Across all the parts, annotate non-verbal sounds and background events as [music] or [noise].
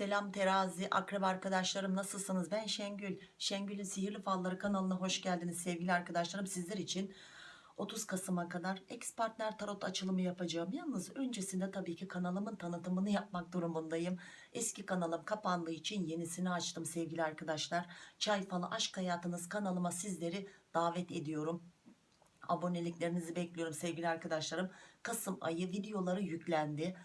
Selam terazi, akrep arkadaşlarım nasılsınız? Ben Şengül. Şengül'ün Sihirli Falları kanalına hoş geldiniz sevgili arkadaşlarım. Sizler için 30 Kasım'a kadar ex partner tarot açılımı yapacağım. Yalnız öncesinde tabii ki kanalımın tanıtımını yapmak durumundayım. Eski kanalım kapandığı için yenisini açtım sevgili arkadaşlar. Çay Falı Aşk Hayatınız kanalıma sizleri davet ediyorum. Aboneliklerinizi bekliyorum sevgili arkadaşlarım. Kasım ayı videoları yüklendi.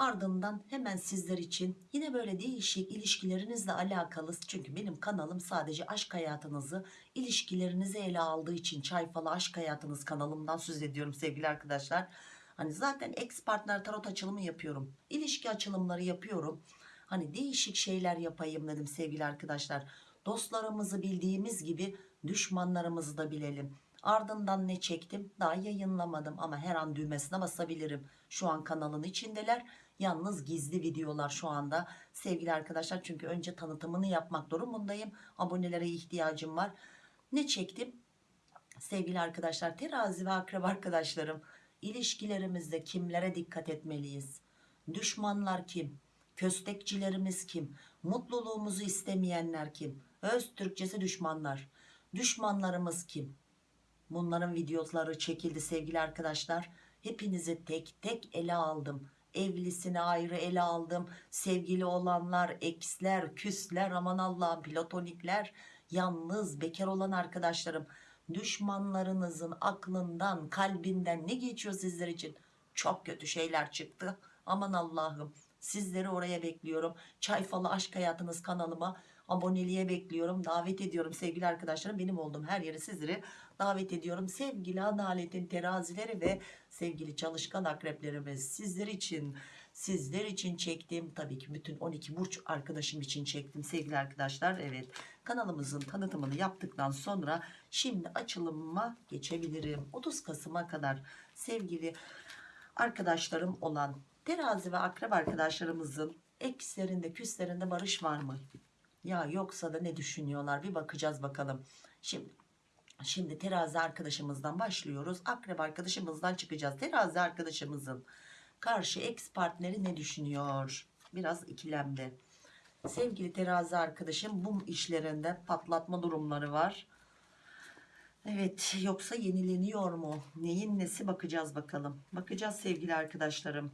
Ardından hemen sizler için yine böyle değişik ilişkilerinizle alakalı çünkü benim kanalım sadece aşk hayatınızı ilişkilerinizi ele aldığı için çay falı aşk hayatınız kanalımdan söz ediyorum sevgili arkadaşlar. Hani zaten ex partner tarot açılımı yapıyorum. ilişki açılımları yapıyorum. Hani değişik şeyler yapayım dedim sevgili arkadaşlar. Dostlarımızı bildiğimiz gibi düşmanlarımızı da bilelim. Ardından ne çektim? Daha yayınlamadım ama her an düğmesine basabilirim. Şu an kanalın içindeler. Yalnız gizli videolar şu anda sevgili arkadaşlar. Çünkü önce tanıtımını yapmak durumundayım. Abonelere ihtiyacım var. Ne çektim? Sevgili arkadaşlar terazi ve akrep arkadaşlarım ilişkilerimizde kimlere dikkat etmeliyiz? Düşmanlar kim? Köstekçilerimiz kim? Mutluluğumuzu istemeyenler kim? Öz Türkçesi düşmanlar. Düşmanlarımız kim? Bunların videoları çekildi sevgili arkadaşlar. Hepinizi tek tek ele aldım. Evlisini ayrı ele aldım. Sevgili olanlar, eksler, küsler, aman Allah'ım platonikler, yalnız bekar olan arkadaşlarım. Düşmanlarınızın aklından, kalbinden ne geçiyor sizler için? Çok kötü şeyler çıktı. Aman Allah'ım sizleri oraya bekliyorum. Çay falı aşk hayatınız kanalıma aboneliğe bekliyorum. Davet ediyorum sevgili arkadaşlarım. Benim olduğum her yere sizleri davet ediyorum. Sevgili adaletin terazileri ve sevgili çalışkan akreplerimiz sizler için sizler için çektim. Tabii ki bütün 12 burç arkadaşım için çektim sevgili arkadaşlar. Evet kanalımızın tanıtımını yaptıktan sonra şimdi açılımıma geçebilirim. 30 Kasım'a kadar sevgili arkadaşlarım olan terazi ve akrep arkadaşlarımızın ekslerinde küslerinde barış var mı? Ya yoksa da ne düşünüyorlar bir bakacağız bakalım. Şimdi Şimdi terazi arkadaşımızdan başlıyoruz. Akrep arkadaşımızdan çıkacağız. Terazi arkadaşımızın karşı ex partneri ne düşünüyor? Biraz ikilemde. Sevgili terazi arkadaşım bu işlerinde patlatma durumları var. Evet yoksa yenileniyor mu? Neyin nesi bakacağız bakalım. Bakacağız sevgili arkadaşlarım.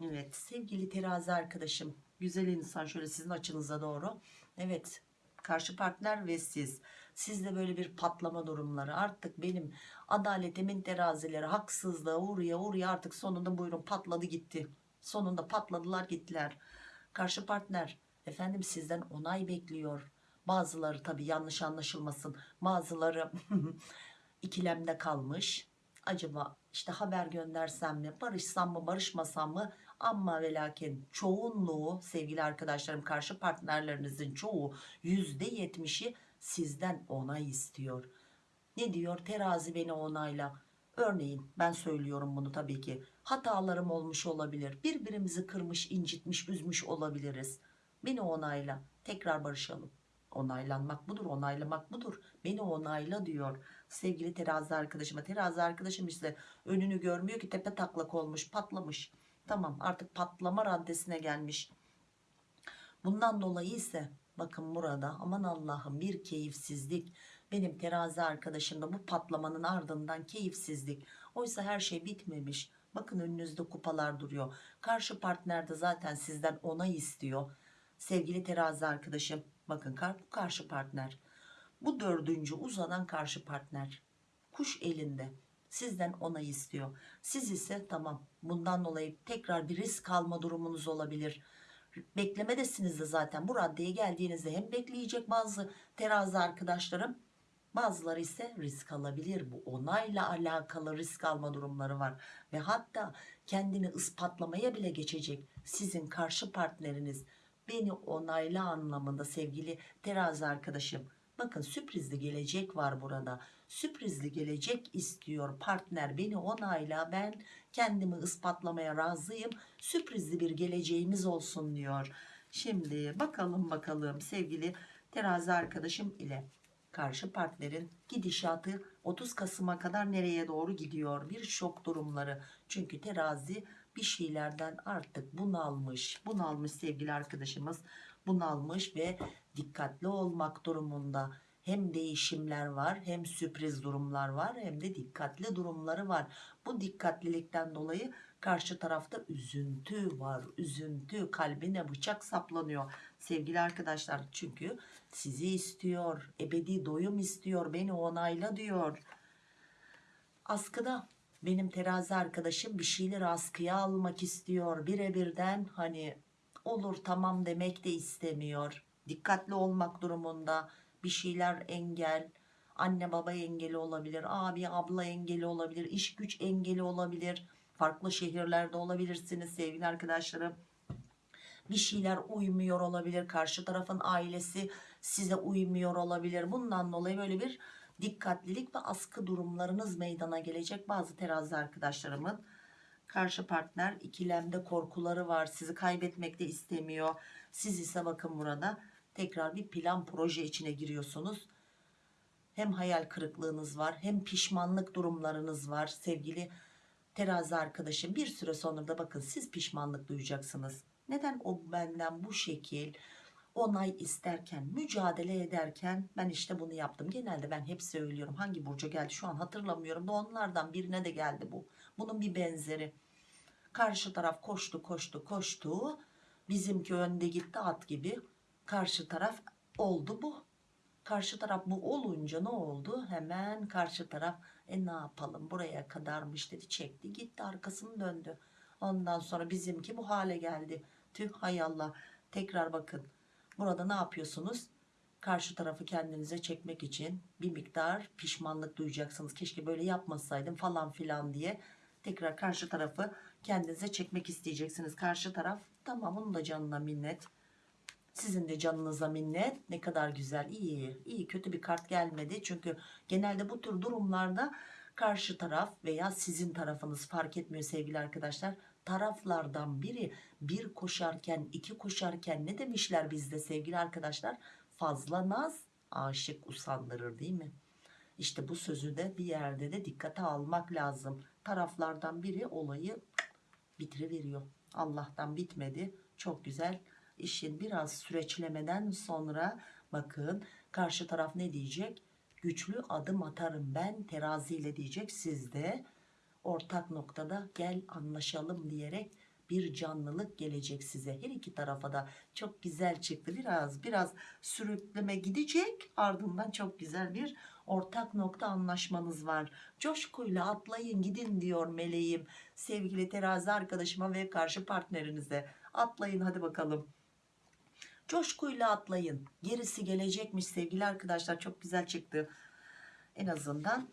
Evet sevgili terazi arkadaşım. Güzel insan şöyle sizin açınıza doğru. Evet karşı partner ve siz. Sizde böyle bir patlama durumları artık benim adaletimin terazileri haksızlığa uğraya uğraya artık sonunda buyurun patladı gitti. Sonunda patladılar gittiler. Karşı partner efendim sizden onay bekliyor. Bazıları tabi yanlış anlaşılmasın. Bazıları [laughs] ikilemde kalmış. Acaba işte haber göndersem mi barışsam mı barışmasam mı ama ve lakin çoğunluğu sevgili arkadaşlarım karşı partnerlerinizin çoğu yüzde yetmişi sizden onay istiyor. Ne diyor terazi beni onayla. Örneğin ben söylüyorum bunu tabii ki hatalarım olmuş olabilir. Birbirimizi kırmış incitmiş üzmüş olabiliriz. Beni onayla tekrar barışalım. Onaylanmak budur onaylamak budur. Beni onayla diyor sevgili terazi arkadaşıma. Terazi arkadaşım işte önünü görmüyor ki tepe taklak olmuş patlamış. Tamam artık patlama raddesine gelmiş. Bundan dolayı ise bakın burada aman Allah'ım bir keyifsizlik. Benim terazi arkadaşımda bu patlamanın ardından keyifsizlik. Oysa her şey bitmemiş. Bakın önünüzde kupalar duruyor. Karşı partner de zaten sizden onay istiyor. Sevgili terazi arkadaşım bakın bu karşı partner. Bu dördüncü uzanan karşı partner. Kuş elinde sizden onay istiyor. Siz ise tamam bundan dolayı tekrar bir risk alma durumunuz olabilir. Beklemedesiniz de zaten bu raddeye geldiğinizde hem bekleyecek bazı terazi arkadaşlarım bazıları ise risk alabilir. Bu onayla alakalı risk alma durumları var. Ve hatta kendini ispatlamaya bile geçecek sizin karşı partneriniz beni onayla anlamında sevgili terazi arkadaşım. Bakın sürprizli gelecek var burada sürprizli gelecek istiyor partner. Beni onayla ben kendimi ispatlamaya razıyım. Sürprizli bir geleceğimiz olsun diyor. Şimdi bakalım bakalım. Sevgili terazi arkadaşım ile karşı partnerin gidişatı 30 Kasım'a kadar nereye doğru gidiyor? Bir şok durumları. Çünkü terazi bir şeylerden artık bunalmış. Bunalmış sevgili arkadaşımız. Bunalmış ve dikkatli olmak durumunda hem değişimler var hem sürpriz durumlar var hem de dikkatli durumları var. Bu dikkatlilikten dolayı karşı tarafta üzüntü var. Üzüntü kalbine bıçak saplanıyor. Sevgili arkadaşlar çünkü sizi istiyor ebedi doyum istiyor beni onayla diyor. Askıda benim terazi arkadaşım bir şeyleri askıya almak istiyor. Birebirden hani olur tamam demek de istemiyor. Dikkatli olmak durumunda bir şeyler engel anne baba engeli olabilir abi abla engeli olabilir iş güç engeli olabilir farklı şehirlerde olabilirsiniz sevgili arkadaşlarım. Bir şeyler uymuyor olabilir karşı tarafın ailesi size uymuyor olabilir. Bundan dolayı böyle bir dikkatlilik ve askı durumlarınız meydana gelecek bazı terazi arkadaşlarımın. Karşı partner ikilemde korkuları var sizi kaybetmek de istemiyor. Siz ise bakın burada tekrar bir plan proje içine giriyorsunuz. Hem hayal kırıklığınız var hem pişmanlık durumlarınız var sevgili terazi arkadaşım. Bir süre sonra da bakın siz pişmanlık duyacaksınız. Neden o benden bu şekil onay isterken mücadele ederken ben işte bunu yaptım. Genelde ben hep söylüyorum. Hangi burca geldi şu an hatırlamıyorum da onlardan birine de geldi bu. Bunun bir benzeri. Karşı taraf koştu koştu koştu. Bizimki önde gitti at gibi karşı taraf oldu bu. Karşı taraf bu olunca ne oldu? Hemen karşı taraf e ne yapalım? Buraya kadarmış dedi. Çekti gitti arkasını döndü. Ondan sonra bizimki bu hale geldi. Tüh hay Allah. Tekrar bakın. Burada ne yapıyorsunuz? Karşı tarafı kendinize çekmek için bir miktar pişmanlık duyacaksınız. Keşke böyle yapmasaydım falan filan diye. Tekrar karşı tarafı kendinize çekmek isteyeceksiniz. Karşı taraf tamam onun da canına minnet sizin de canınıza minnet. Ne kadar güzel. İyi iyi. Kötü bir kart gelmedi. Çünkü genelde bu tür durumlarda karşı taraf veya sizin tarafınız fark etmiyor sevgili arkadaşlar. Taraflardan biri bir koşarken iki koşarken ne demişler bizde sevgili arkadaşlar? Fazla naz aşık usandırır değil mi? İşte bu sözü de bir yerde de dikkate almak lazım. Taraflardan biri olayı bitiriveriyor. Allah'tan bitmedi. Çok güzel işin biraz süreçlemeden sonra bakın karşı taraf ne diyecek? Güçlü adım atarım ben teraziyle diyecek. Sizde ortak noktada gel anlaşalım diyerek bir canlılık gelecek size. Her iki tarafa da çok güzel çıktı. Biraz biraz sürükleme gidecek. Ardından çok güzel bir ortak nokta anlaşmanız var. Coşkuyla atlayın gidin diyor meleğim. Sevgili terazi arkadaşıma ve karşı partnerinize. Atlayın hadi bakalım coşkuyla atlayın. Gerisi gelecekmiş sevgili arkadaşlar. Çok güzel çıktı. En azından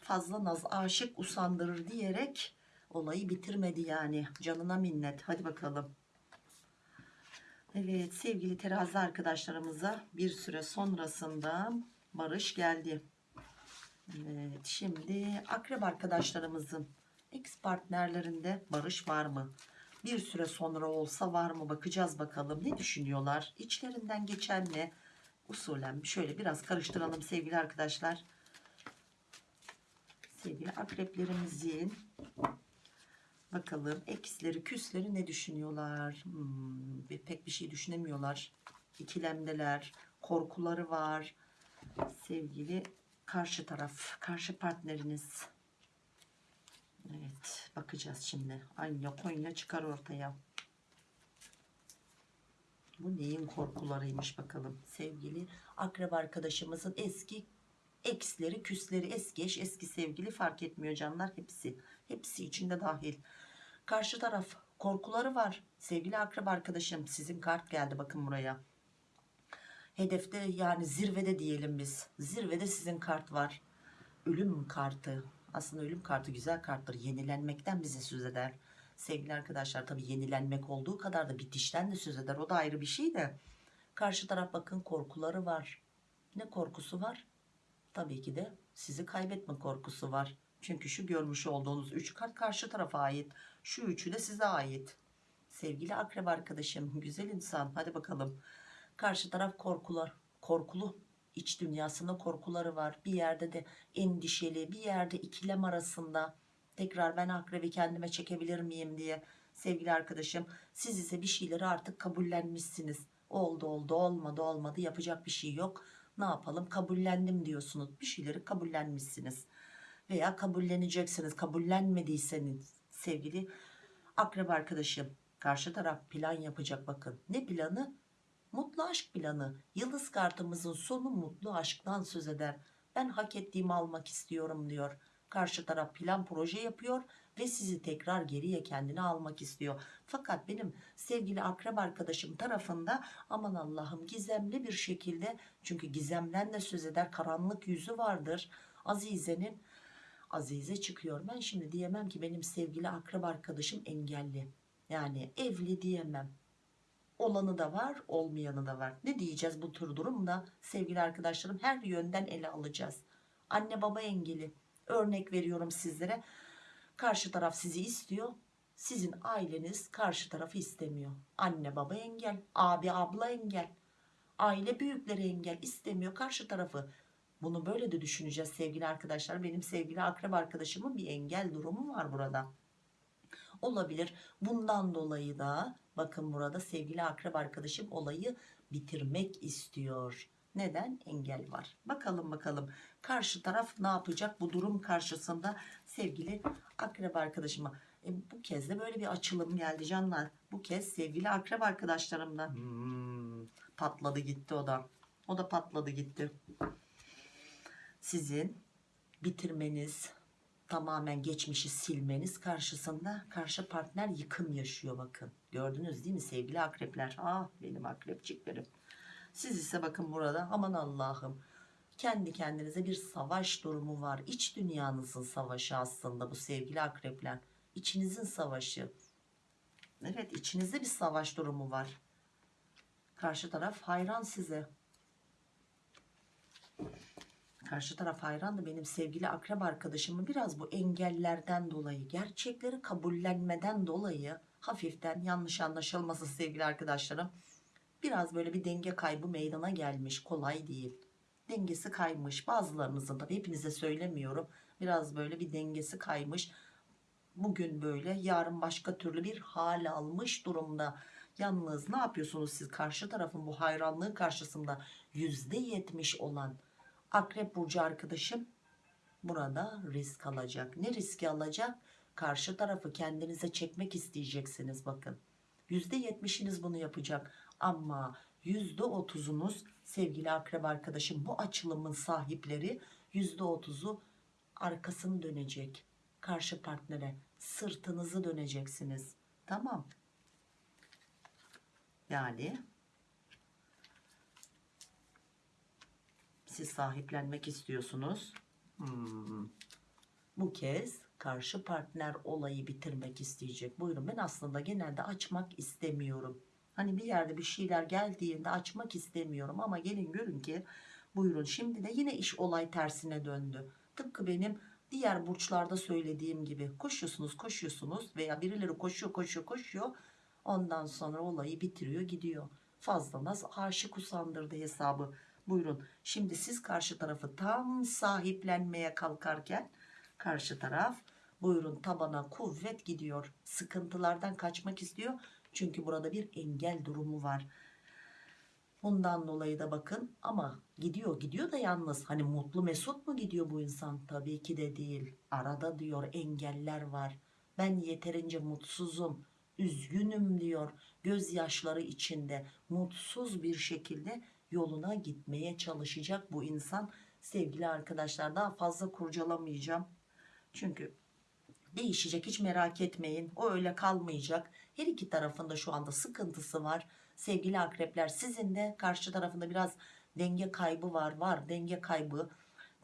fazla naz aşık usandırır diyerek olayı bitirmedi yani. Canına minnet. Hadi bakalım. Evet sevgili terazi arkadaşlarımıza bir süre sonrasında barış geldi. Evet şimdi akrep arkadaşlarımızın ex partnerlerinde barış var mı bir süre sonra olsa var mı bakacağız bakalım. Ne düşünüyorlar? İçlerinden geçen ne? Usulen şöyle biraz karıştıralım sevgili arkadaşlar. Sevgili akreplerimizin bakalım eksleri küsleri ne düşünüyorlar? Hmm, pek bir şey düşünemiyorlar. İkilemdeler korkuları var. Sevgili karşı taraf karşı partneriniz evet bakacağız şimdi. Anya Konya çıkar ortaya. Bu neyin korkularıymış bakalım. Sevgili akrep arkadaşımızın eski eksleri küsleri eski eş eski sevgili fark etmiyor canlar hepsi. Hepsi içinde dahil. Karşı taraf korkuları var. Sevgili akrep arkadaşım sizin kart geldi bakın buraya. Hedefte yani zirvede diyelim biz. Zirvede sizin kart var. Ölüm kartı aslında ölüm kartı güzel karttır yenilenmekten bize söz eder. Sevgili arkadaşlar tabi yenilenmek olduğu kadar da bitişten de söz eder. O da ayrı bir şey de. Karşı taraf bakın korkuları var. Ne korkusu var? Tabii ki de sizi kaybetme korkusu var. Çünkü şu görmüş olduğunuz 3 kart karşı tarafa ait. Şu üçü de size ait. Sevgili akrep arkadaşım güzel insan. Hadi bakalım. Karşı taraf korkular korkulu iç dünyasında korkuları var bir yerde de endişeli bir yerde ikilem arasında tekrar ben akrebi kendime çekebilir miyim diye sevgili arkadaşım. Siz ise bir şeyleri artık kabullenmişsiniz. Oldu oldu olmadı olmadı yapacak bir şey yok. Ne yapalım kabullendim diyorsunuz. Bir şeyleri kabullenmişsiniz. Veya kabulleneceksiniz. Kabullenmediyseniz sevgili akrep arkadaşım. Karşı taraf plan yapacak bakın. Ne planı? Mutlu aşk planı. Yıldız kartımızın sonu mutlu aşktan söz eder. Ben hak ettiğimi almak istiyorum diyor. Karşı taraf plan proje yapıyor ve sizi tekrar geriye kendine almak istiyor. Fakat benim sevgili akrep arkadaşım tarafında aman Allah'ım gizemli bir şekilde çünkü gizemden de söz eder karanlık yüzü vardır. Azize'nin Azize çıkıyor. Ben şimdi diyemem ki benim sevgili akrep arkadaşım engelli. Yani evli diyemem. Olanı da var, olmayanı da var. Ne diyeceğiz bu tür durumda? Sevgili arkadaşlarım her yönden ele alacağız. Anne baba engeli. Örnek veriyorum sizlere. Karşı taraf sizi istiyor. Sizin aileniz karşı tarafı istemiyor. Anne baba engel, abi abla engel. Aile büyükleri engel istemiyor karşı tarafı. Bunu böyle de düşüneceğiz sevgili arkadaşlar. Benim sevgili akrep arkadaşımın bir engel durumu var burada. Olabilir. Bundan dolayı da bakın burada sevgili akrep arkadaşım olayı bitirmek istiyor. Neden? Engel var. Bakalım bakalım karşı taraf ne yapacak bu durum karşısında sevgili akrep arkadaşıma. E, bu kez de böyle bir açılım geldi canlar. Bu kez sevgili akrep arkadaşlarımdan hmm, patladı gitti o da. O da patladı gitti. Sizin bitirmeniz, tamamen geçmişi silmeniz karşısında karşı partner yıkım yaşıyor bakın. Gördünüz değil mi sevgili akrepler? Ah benim akrepçiklerim. Siz ise bakın burada aman Allah'ım kendi kendinize bir savaş durumu var. İç dünyanızın savaşı aslında bu sevgili akrepler. İçinizin savaşı. Evet içinizde bir savaş durumu var. Karşı taraf hayran size. Karşı taraf hayran da benim sevgili akrep arkadaşımı biraz bu engellerden dolayı, gerçekleri kabullenmeden dolayı hafiften yanlış anlaşılması sevgili arkadaşlarım. Biraz böyle bir denge kaybı meydana gelmiş. Kolay değil. Dengesi kaymış. Bazılarınızın tabii hepinize söylemiyorum. Biraz böyle bir dengesi kaymış. Bugün böyle yarın başka türlü bir hal almış durumda. Yalnız ne yapıyorsunuz siz karşı tarafın bu hayranlığı karşısında %70 olan Akrep Burcu arkadaşım burada risk alacak. Ne riski alacak? Karşı tarafı kendinize çekmek isteyeceksiniz bakın. %70'iniz bunu yapacak ama %30'unuz sevgili akrep arkadaşım bu açılımın sahipleri %30'u arkasını dönecek. Karşı partnere sırtınızı döneceksiniz. Tamam. Yani siz sahiplenmek istiyorsunuz. Hmm. Bu kez karşı partner olayı bitirmek isteyecek. Buyurun ben aslında genelde açmak istemiyorum. Hani bir yerde bir şeyler geldiğinde açmak istemiyorum ama gelin görün ki buyurun şimdi de yine iş olay tersine döndü. Tıpkı benim diğer burçlarda söylediğim gibi koşuyorsunuz koşuyorsunuz veya birileri koşuyor koşuyor koşuyor ondan sonra olayı bitiriyor gidiyor. Fazla naz aşık usandırdı hesabı. Buyurun şimdi siz karşı tarafı tam sahiplenmeye kalkarken karşı taraf buyurun tabana kuvvet gidiyor. Sıkıntılardan kaçmak istiyor. Çünkü burada bir engel durumu var. Bundan dolayı da bakın ama gidiyor gidiyor da yalnız hani mutlu mesut mu gidiyor bu insan? Tabii ki de değil. Arada diyor engeller var. Ben yeterince mutsuzum, üzgünüm diyor. Gözyaşları içinde mutsuz bir şekilde yoluna gitmeye çalışacak bu insan. Sevgili arkadaşlar daha fazla kurcalamayacağım. Çünkü değişecek hiç merak etmeyin. O öyle kalmayacak. Her iki tarafında şu anda sıkıntısı var. Sevgili akrepler sizin de karşı tarafında biraz denge kaybı var. Var denge kaybı.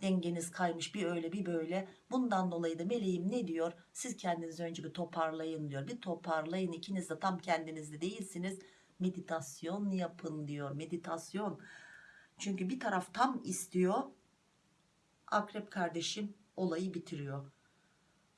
Dengeniz kaymış bir öyle bir böyle. Bundan dolayı da meleğim ne diyor? Siz kendinizi önce bir toparlayın diyor. Bir toparlayın ikiniz de tam kendinizde değilsiniz. Meditasyon yapın diyor. Meditasyon. Çünkü bir taraf tam istiyor. Akrep kardeşim olayı bitiriyor.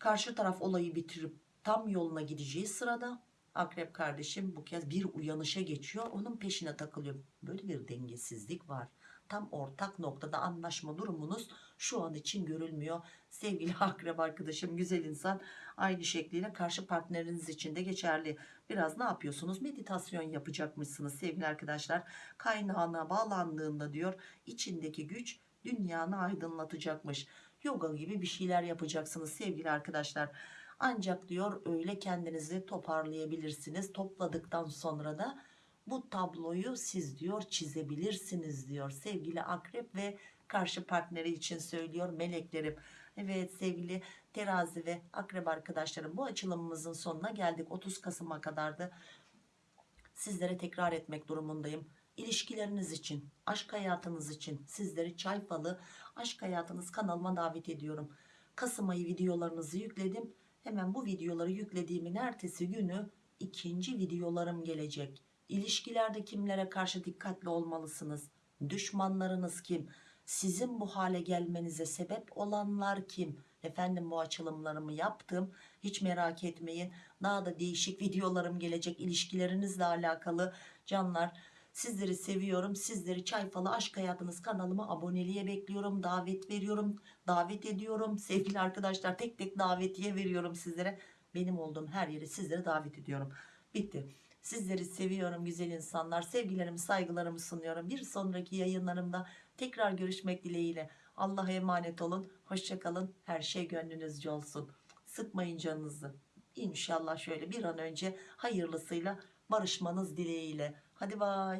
Karşı taraf olayı bitirip tam yoluna gideceği sırada akrep kardeşim bu kez bir uyanışa geçiyor. Onun peşine takılıyor. Böyle bir dengesizlik var. tam ortak noktada anlaşma durumunuz şu an için görülmüyor. Sevgili [laughs] akrep arkadaşım güzel insan aynı şekliyle karşı partneriniz için de geçerli. Biraz ne yapıyorsunuz? Meditasyon yapacakmışsınız sevgili arkadaşlar. Kaynağına bağlandığında diyor içindeki güç dünyanı aydınlatacakmış. Yoga gibi bir şeyler yapacaksınız sevgili arkadaşlar. Ancak diyor öyle kendinizi toparlayabilirsiniz. Topladıktan sonra da bu tabloyu siz diyor çizebilirsiniz diyor sevgili akrep ve karşı partneri için söylüyor meleklerim. Evet sevgili terazi ve akrep arkadaşlarım bu açılımımızın sonuna geldik 30 Kasım'a kadardı sizlere tekrar etmek durumundayım İlişkileriniz için aşk hayatınız için sizleri çay falı aşk hayatınız kanalıma davet ediyorum. Kasım ayı videolarınızı yükledim. Hemen bu videoları yüklediğimin ertesi günü ikinci videolarım gelecek. İlişkilerde kimlere karşı dikkatli olmalısınız? Düşmanlarınız kim? Sizin bu hale gelmenize sebep olanlar kim? Efendim bu açılımlarımı yaptım. Hiç merak etmeyin. Daha da değişik videolarım gelecek ilişkilerinizle alakalı. Canlar sizleri seviyorum sizleri çayfalı aşk hayatınız kanalıma aboneliğe bekliyorum davet veriyorum davet ediyorum. Sevgili arkadaşlar tek tek davetiye veriyorum sizlere. Benim olduğum her yere sizlere davet ediyorum. Bitti. Sizleri seviyorum güzel insanlar. Sevgilerimi saygılarımı sunuyorum. Bir sonraki yayınlarımda tekrar görüşmek dileğiyle. Allah'a emanet olun. Hoşçakalın her şey gönlünüzce olsun. Sıkmayın canınızı. İnşallah şöyle bir an önce hayırlısıyla barışmanız dileğiyle hadi bay